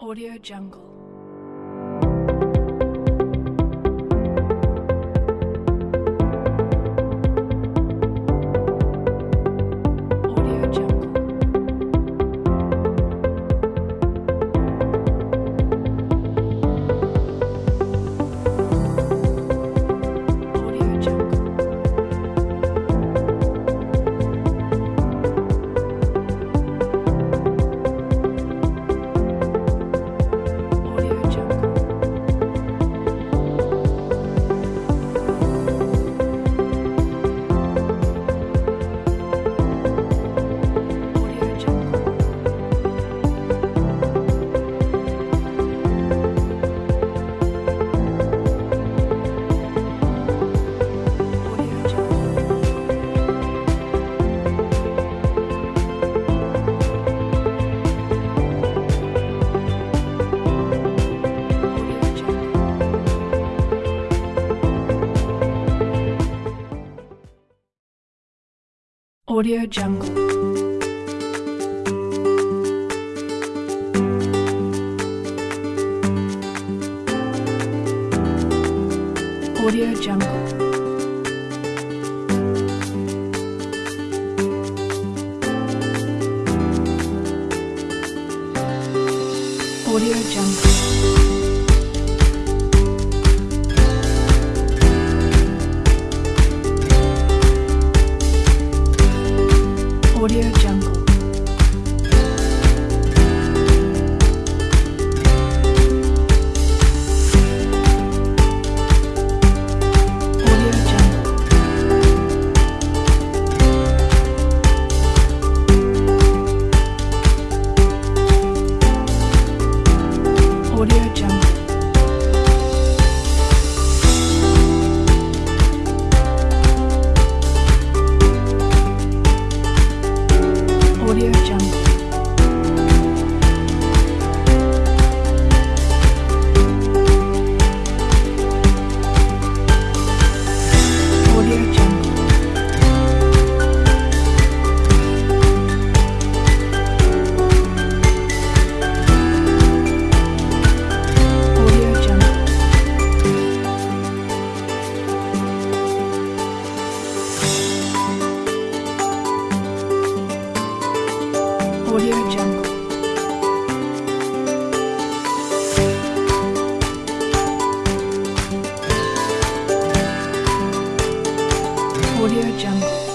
Audio Jungle. Audio Jungle. Audio Jungle. Audio Jungle. Audio Jungle. Audio Audio Jungle. Audio Jungle.